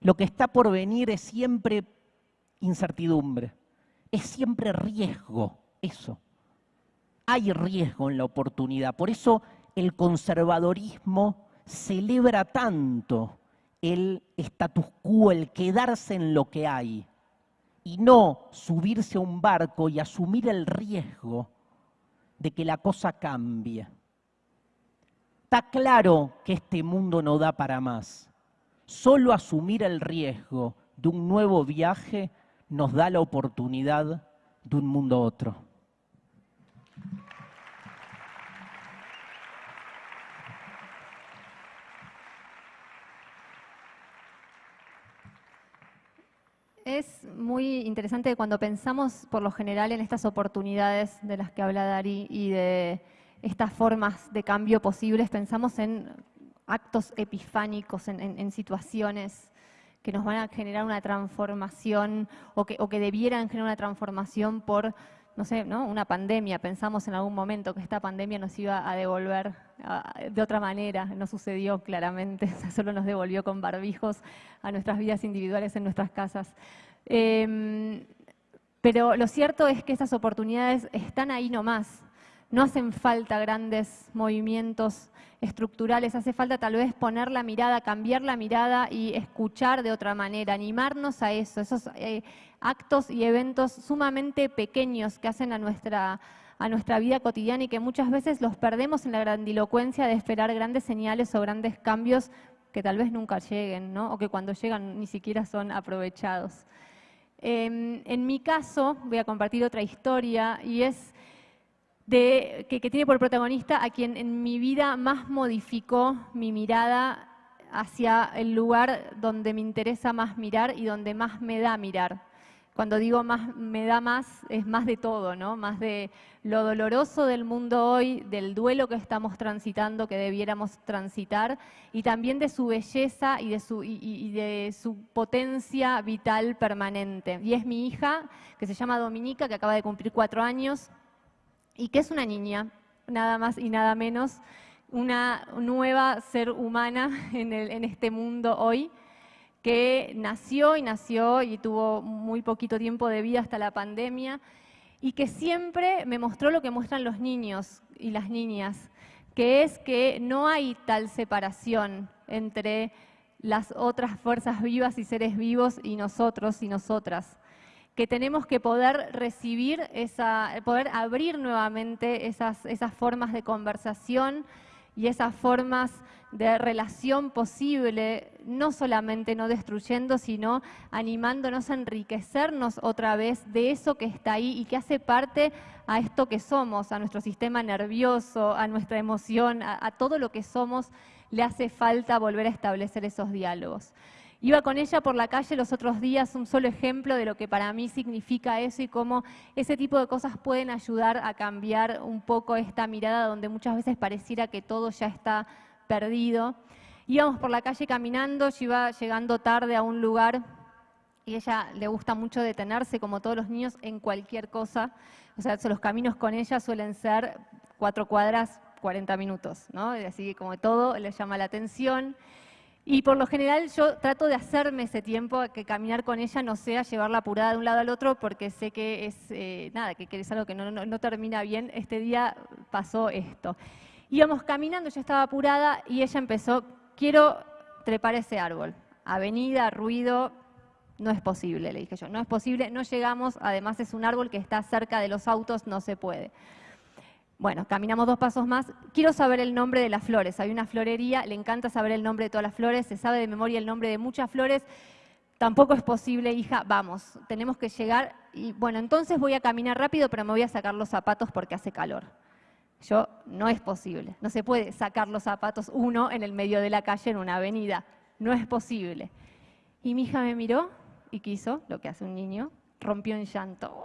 Speaker 1: Lo que está por venir es siempre incertidumbre, es siempre riesgo, eso. Hay riesgo en la oportunidad. Por eso el conservadorismo celebra tanto el status quo, el quedarse en lo que hay, y no subirse a un barco y asumir el riesgo de que la cosa cambie. Está claro que este mundo no da para más. Solo asumir el riesgo de un nuevo viaje nos da la oportunidad de un mundo otro.
Speaker 2: Es muy interesante cuando pensamos por lo general en estas oportunidades de las que habla Dari y de estas formas de cambio posibles, pensamos en actos epifánicos, en, situaciones que nos van a generar una transformación o que, debieran generar una transformación por no sé, ¿no? una pandemia, pensamos en algún momento que esta pandemia nos iba a devolver de otra manera, no sucedió claramente, solo nos devolvió con barbijos a nuestras vidas individuales en nuestras casas. Em, pero lo cierto es que esas oportunidades están ahí nomás, no hacen falta grandes movimientos estructurales, hace falta tal vez poner la mirada, cambiar la mirada y escuchar de otra manera, animarnos a eso, esos eh, actos y eventos sumamente pequeños que hacen a nuestra, a nuestra vida cotidiana y que muchas veces los perdemos en la grandilocuencia de esperar grandes señales o grandes cambios que tal vez nunca lleguen, ¿no? o que cuando llegan ni siquiera son aprovechados. Em, en mi caso, voy a compartir otra historia y es de, que, tiene por protagonista a quien en mi vida más modificó mi mirada hacia el lugar donde me interesa más mirar y donde más me da mirar. Cuando digo más me da más, es más de todo, ¿no? Más de lo doloroso del mundo hoy, del duelo que estamos transitando, que debiéramos transitar, y también de su belleza y de su, y de su potencia vital permanente. Y es mi hija, que se llama Dominica, que acaba de cumplir cuatro años, y que es una niña, nada más y nada menos, una nueva ser humana en, este mundo hoy, que nació y nació y tuvo muy poquito tiempo de vida hasta la pandemia y que siempre me mostró lo que muestran los niños y las niñas, que es que no hay tal separación entre las otras fuerzas vivas y seres vivos y nosotros y nosotras, que tenemos que poder recibir, esa, poder abrir nuevamente esas, esas formas de conversación y esas formas de relación posible, no solamente no destruyendo, sino animándonos a enriquecernos otra vez de eso que está ahí y que hace parte a esto que somos, a nuestro sistema nervioso, a nuestra emoción, a, todo lo que somos, le hace falta volver a establecer esos diálogos. Iba con ella por la calle los otros días, un solo ejemplo de lo que para mí significa eso y cómo ese tipo de cosas pueden ayudar a cambiar un poco esta mirada donde muchas veces pareciera que todo ya está perdido. Íbamos por la calle caminando, yo iba llegando tarde a un lugar y ella le gusta mucho detenerse, como todos los niños, en cualquier cosa. O sea, los caminos con ella suelen ser cuatro cuadras, 40 minutos, ¿no? Así que como todo le llama la atención. Y por lo general yo trato de hacerme ese tiempo, que caminar con ella no sea llevarla apurada de un lado al otro, porque sé que es, eh, nada, que, es algo que no, no termina bien. Este día pasó esto. Íbamos caminando, yo estaba apurada y ella empezó, quiero trepar ese árbol. Avenida, ruido, no es posible, le dije yo, no es posible, no llegamos, además es un árbol que está cerca de los autos, no se puede. Bueno, caminamos dos pasos más. Quiero saber el nombre de las flores. Hay una florería, le encanta saber el nombre de todas las flores, se sabe de memoria el nombre de muchas flores. Tampoco es posible, hija, vamos, tenemos que llegar. Y bueno, entonces voy a caminar rápido, pero me voy a sacar los zapatos porque hace calor. Yo, no es posible. No se puede sacar los zapatos uno en el medio de la calle en una avenida. No es posible. Y mi hija me miró y quiso, lo que hace un niño, rompió en llanto.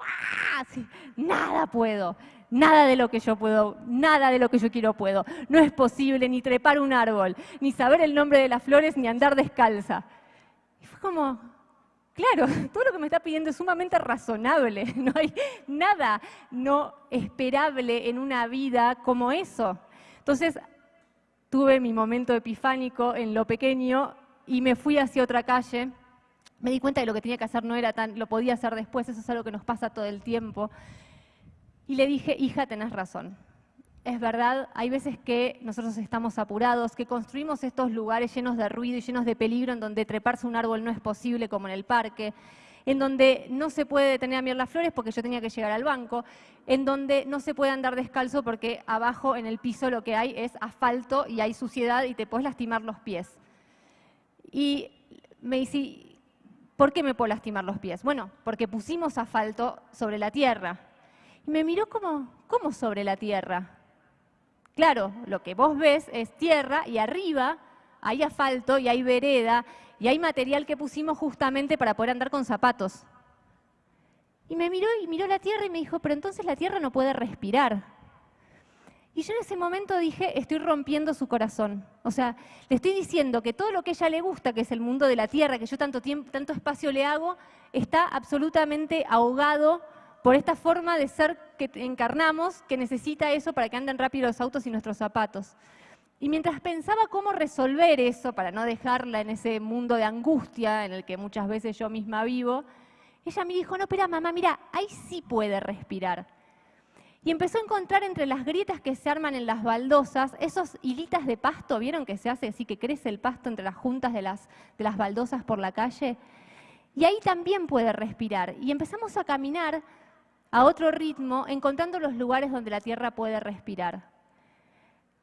Speaker 2: nada puedo, nada de lo que yo puedo, nada de lo que yo quiero puedo. No es posible ni trepar un árbol, ni saber el nombre de las flores, ni andar descalza. Y fue como, Claro, todo lo que me está pidiendo es sumamente razonable. No hay nada no esperable en una vida como eso. Entonces, tuve mi momento epifánico en lo pequeño y me fui hacia otra calle. Me di cuenta de lo que tenía que hacer no era tan, lo podía hacer después, eso es algo que nos pasa todo el tiempo. Y le dije, hija, tenés razón es verdad, hay veces que nosotros estamos apurados, que construimos estos lugares llenos de ruido y llenos de peligro, en donde treparse un árbol no es posible, como en el parque, en donde no se puede detener a mirar las flores porque yo tenía que llegar al banco, en donde no se puede andar descalzo porque abajo en el piso lo que hay es asfalto y hay suciedad y te puedes lastimar los pies. Y me dice, ¿por qué me puedo lastimar los pies? Bueno, porque pusimos asfalto sobre la tierra. Y me miró como, ¿cómo sobre la tierra? Claro, lo que vos ves es tierra y arriba hay asfalto y hay vereda y hay material que pusimos justamente para poder andar con zapatos. Y me miró y miró la tierra y me dijo, pero entonces la tierra no puede respirar. Y yo en ese momento dije, estoy rompiendo su corazón. O sea, le estoy diciendo que todo lo que ella le gusta, que es el mundo de la tierra, que yo tanto, tiempo, tanto espacio le hago, está absolutamente ahogado por esta forma de ser que encarnamos, que necesita eso para que anden rápido los autos y nuestros zapatos. Y mientras pensaba cómo resolver eso, para no dejarla en ese mundo de angustia en el que muchas veces yo misma vivo, ella me dijo, no, espera, mamá, mira, ahí sí puede respirar. Y empezó a encontrar entre las grietas que se arman en las baldosas, esos hilitas de pasto, ¿vieron que se hace así, que crece el pasto entre las juntas de las, de las baldosas por la calle? Y ahí también puede respirar. Y empezamos a caminar a otro ritmo, encontrando los lugares donde la tierra puede respirar.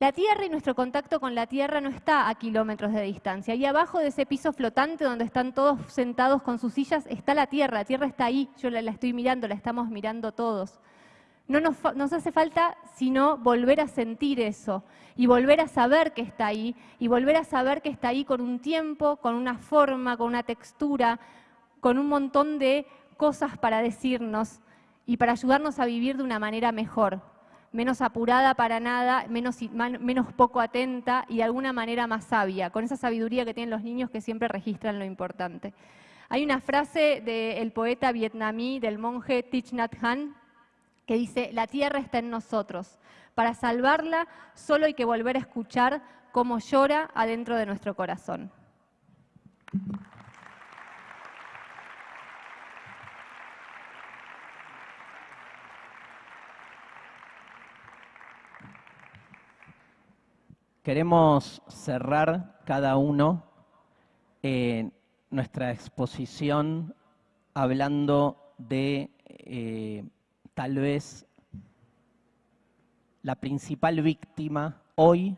Speaker 2: La tierra y nuestro contacto con la tierra no está a kilómetros de distancia. Y abajo de ese piso flotante donde están todos sentados con sus sillas está la tierra. La tierra está ahí, yo la, estoy mirando, la estamos mirando todos. No nos, nos, hace falta sino volver a sentir eso y volver a saber que está ahí y volver a saber que está ahí con un tiempo, con una forma, con una textura, con un montón de cosas para decirnos y para ayudarnos a vivir de una manera mejor, menos apurada para nada, menos, menos poco atenta y de alguna manera más sabia, con esa sabiduría que tienen los niños que siempre registran lo importante. Hay una frase del poeta vietnamí, del monje Thich Nhat Hanh, que dice, la tierra está en nosotros. Para salvarla solo hay que volver a escuchar cómo llora adentro de nuestro corazón.
Speaker 1: Queremos cerrar cada uno eh, nuestra exposición hablando de eh, tal vez la principal víctima hoy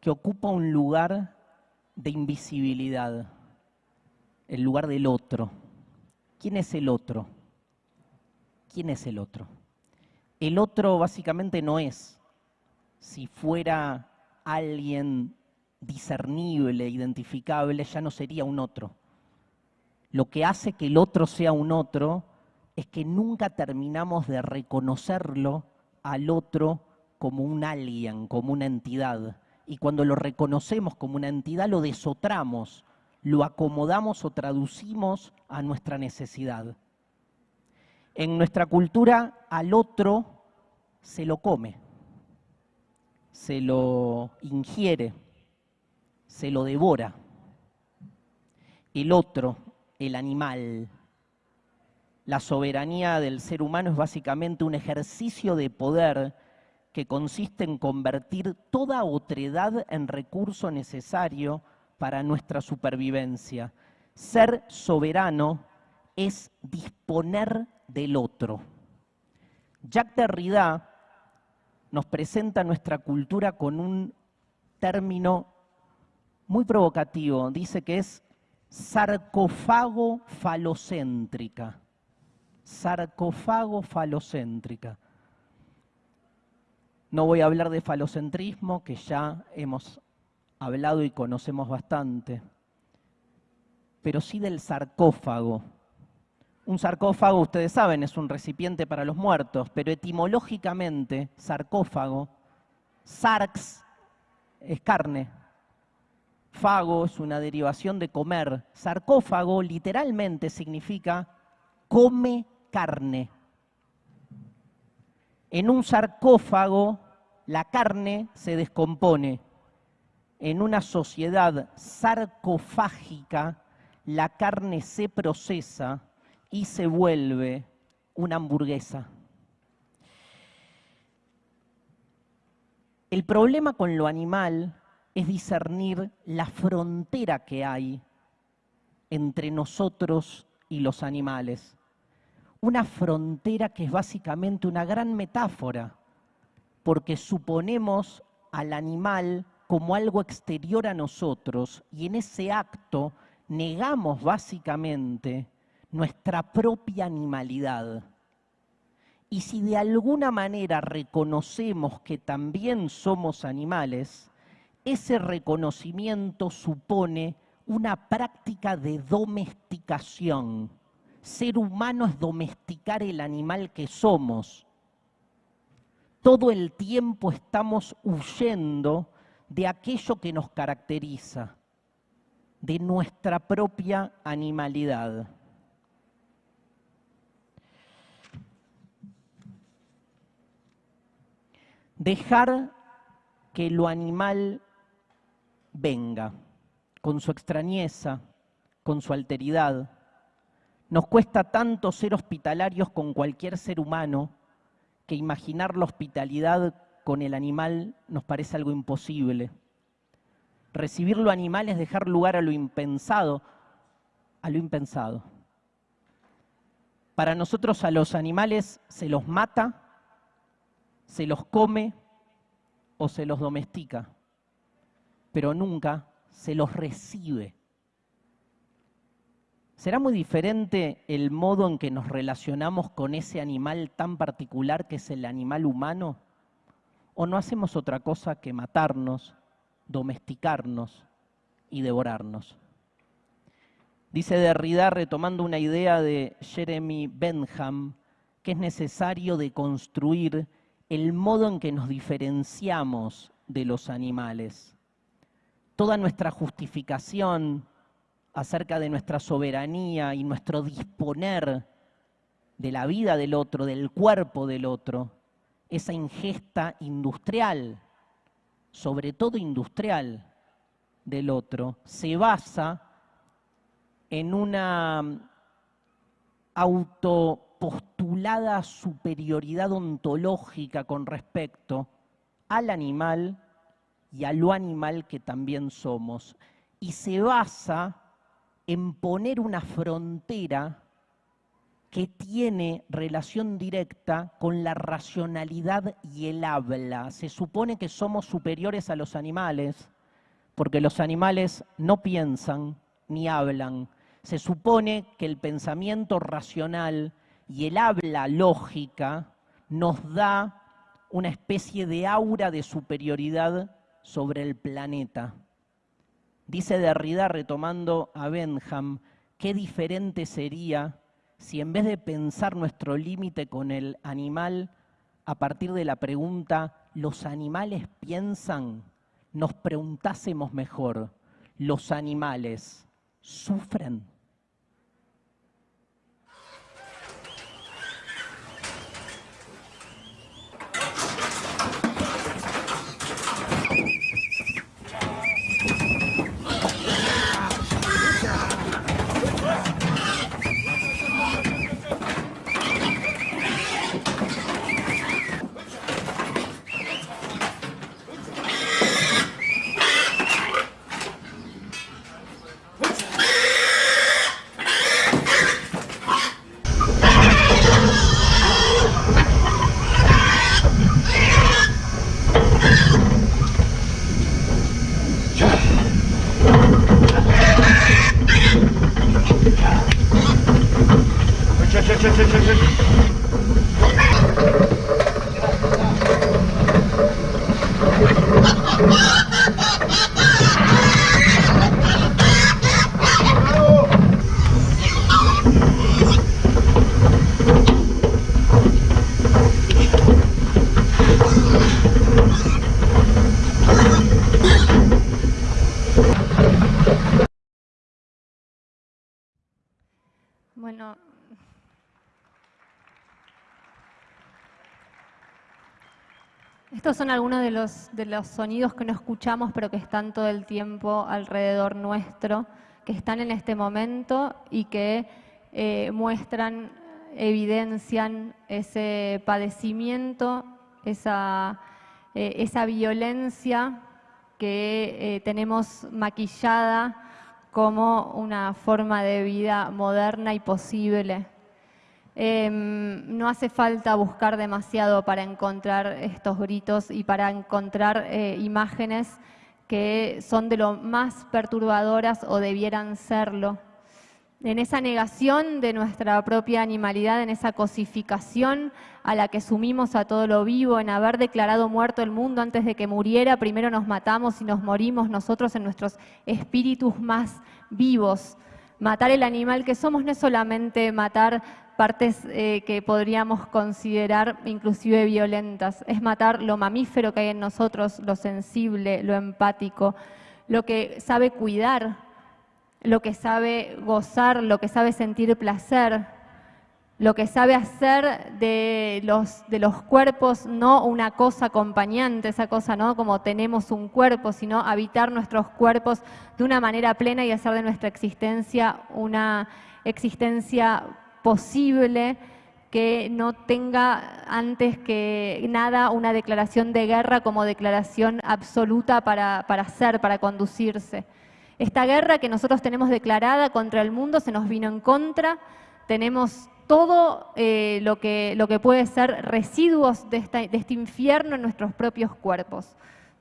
Speaker 1: que ocupa un lugar de invisibilidad, el lugar del otro. ¿Quién es el otro? ¿Quién es el otro? El otro básicamente no es, si fuera alguien discernible, identificable, ya no sería un otro. Lo que hace que el otro sea un otro es que nunca terminamos de reconocerlo al otro como un alguien, como una entidad. Y cuando lo reconocemos como una entidad, lo desotramos, lo acomodamos o traducimos a nuestra necesidad. En nuestra cultura, al otro se lo come, se lo ingiere, se lo devora. El otro, el animal, la soberanía del ser humano es básicamente un ejercicio de poder que consiste en convertir toda otredad en recurso necesario para nuestra supervivencia. Ser soberano es disponer del otro. Jacques Derrida nos presenta nuestra cultura con un término muy provocativo. Dice que es sarcófago falocéntrica sarcófago falocéntrica. No voy a hablar de falocentrismo, que ya hemos hablado y conocemos bastante, pero sí del sarcófago. Un sarcófago, ustedes saben, es un recipiente para los muertos, pero etimológicamente, sarcófago, sarx es carne, fago es una derivación de comer, sarcófago literalmente significa come carne. En un sarcófago la carne se descompone. En una sociedad sarcofágica la carne se procesa y se vuelve una hamburguesa. El problema con lo animal es discernir la frontera que hay entre nosotros y los animales una frontera que es básicamente una gran metáfora, porque suponemos al animal como algo exterior a nosotros y en ese acto negamos básicamente nuestra propia animalidad. Y si de alguna manera reconocemos que también somos animales, ese reconocimiento supone una práctica de domesticación ser humano es domesticar el animal que somos. Todo el tiempo estamos huyendo de aquello que nos caracteriza, de nuestra propia animalidad. Dejar que lo animal venga con su extrañeza, con su alteridad, nos cuesta tanto ser hospitalarios con cualquier ser humano que imaginar la hospitalidad con el animal nos parece algo imposible. Recibir lo animal es dejar lugar a lo impensado, a lo impensado. Para nosotros a los animales se los mata, se los come o se los domestica, pero nunca se los recibe. ¿Será muy diferente el modo en que nos relacionamos con ese animal tan particular que es el animal humano? ¿O no hacemos otra cosa que matarnos, domesticarnos y devorarnos? Dice Derrida, retomando una idea de Jeremy Bentham, que es necesario deconstruir el modo en que nos diferenciamos de los animales. Toda nuestra justificación, acerca de nuestra soberanía y nuestro disponer de la vida del otro, del cuerpo del otro, esa ingesta industrial, sobre todo industrial del otro, se basa en una autopostulada superioridad ontológica con respecto al animal y a lo animal que también somos. Y se basa en poner una frontera que tiene relación directa con la racionalidad y el habla. Se supone que somos superiores a los animales, porque los animales no piensan ni hablan. Se supone que el pensamiento racional y el habla lógica nos da una especie de aura de superioridad sobre el planeta. Dice Derrida, retomando a Benham, qué diferente sería si en vez de pensar nuestro límite con el animal a partir de la pregunta, ¿los animales piensan? Nos preguntásemos mejor, ¿los animales sufren?
Speaker 2: Bueno, estos son algunos de los, de los sonidos que no escuchamos, pero que están todo el tiempo alrededor nuestro, que están en este momento y que eh, muestran, evidencian ese padecimiento, esa, eh, esa violencia que eh, tenemos maquillada como una forma de vida moderna y posible. Em, no hace falta buscar demasiado para encontrar estos gritos y para encontrar eh, imágenes que son de lo más perturbadoras o debieran serlo en esa negación de nuestra propia animalidad, en esa cosificación a la que sumimos a todo lo vivo, en haber declarado muerto el mundo antes de que muriera, primero nos matamos y nos morimos nosotros en nuestros espíritus más vivos. Matar el animal que somos no es solamente matar partes eh, que podríamos considerar inclusive violentas, es matar lo mamífero que hay en nosotros, lo sensible, lo empático, lo que sabe cuidar, lo que sabe gozar, lo que sabe sentir placer, lo que sabe hacer de los, de los cuerpos no una cosa acompañante, esa cosa no como tenemos un cuerpo, sino habitar nuestros cuerpos de una manera plena y hacer de nuestra existencia una existencia posible que no tenga antes que nada una declaración de guerra como declaración absoluta para, para ser, para conducirse. Esta guerra que nosotros tenemos declarada contra el mundo se nos vino en contra, tenemos todo eh, lo, que, lo que puede ser residuos de este infierno en nuestros propios cuerpos.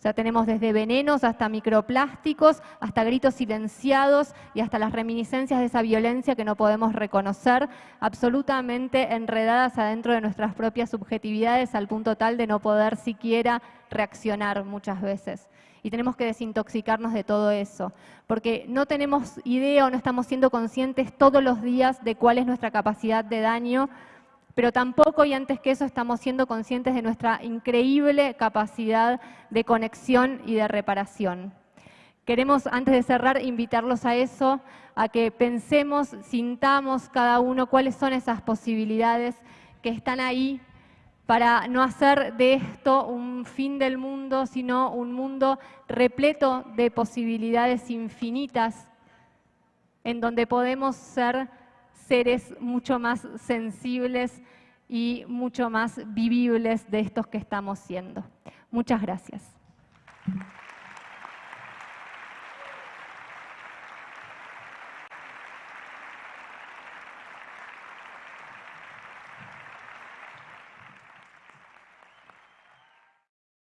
Speaker 2: Sea, tenemos desde venenos hasta microplásticos, hasta gritos silenciados y hasta las reminiscencias de esa violencia que no podemos reconocer, absolutamente enredadas adentro de nuestras propias subjetividades al punto tal de no poder siquiera reaccionar muchas veces. Y tenemos que desintoxicarnos de todo eso, porque no tenemos idea o no estamos siendo conscientes todos los días de cuál es nuestra capacidad de daño, pero tampoco y antes que eso estamos siendo conscientes de nuestra increíble capacidad de conexión y de reparación. Queremos, antes de cerrar, invitarlos a eso, a que pensemos, sintamos cada uno cuáles son esas posibilidades que están ahí para no hacer de esto un fin del mundo, sino un mundo repleto de posibilidades infinitas, en donde podemos ser seres mucho más sensibles y mucho más vivibles de estos que estamos siendo. Muchas gracias.